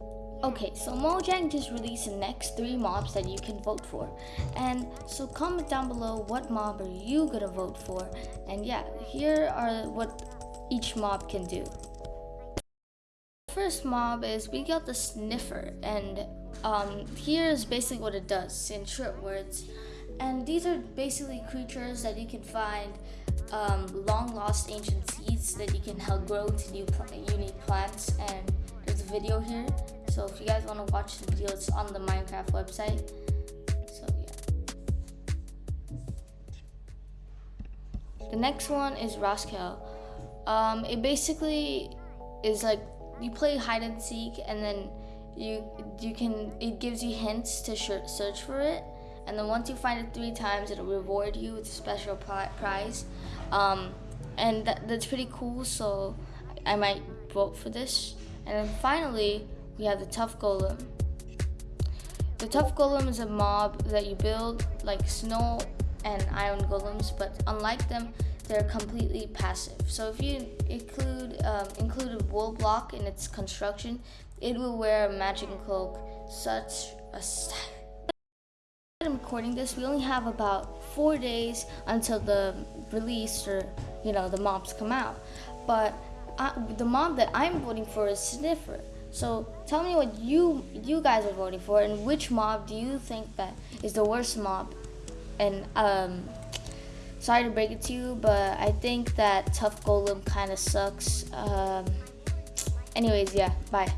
Okay, so Mojang just released the next three mobs that you can vote for. And so comment down below what mob are you gonna vote for. And yeah, here are what each mob can do. First mob is we got the sniffer and um, here's basically what it does in short words. And these are basically creatures that you can find um, long lost ancient seeds that you can help grow to new unique plants and video here so if you guys want to watch the video, it's on the Minecraft website. So yeah. The next one is Rascal. Um, it basically is like you play hide and seek, and then you you can it gives you hints to search for it, and then once you find it three times, it'll reward you with a special prize. Um, and that, that's pretty cool. So I might vote for this. And then finally, we have the Tuff Golem. The Tuff Golem is a mob that you build like snow and iron golems, but unlike them, they're completely passive. So if you include um, include a wool block in its construction, it will wear a magic cloak. Such a I'm recording this, we only have about four days until the release or you know the mobs come out. But I, the mob that I'm voting for is Sniffer. So tell me what you you guys are voting for, and which mob do you think that is the worst mob? And um, sorry to break it to you, but I think that Tuff Golem kind of sucks. Um, anyways, yeah, bye.